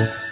Yeah.